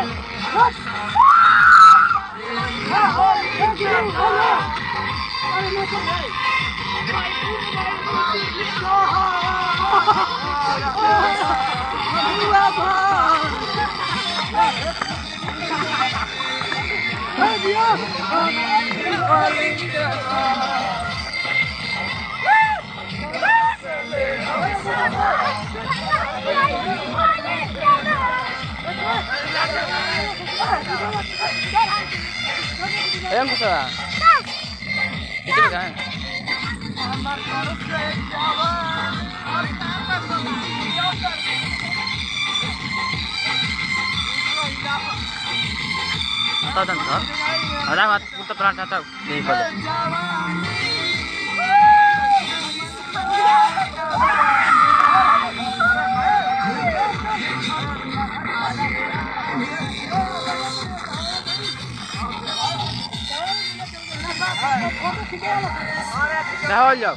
Oh, Ayan ko sa. Ito ka. Atau dan sir. Ada mat pelan. Di ko. No, yo.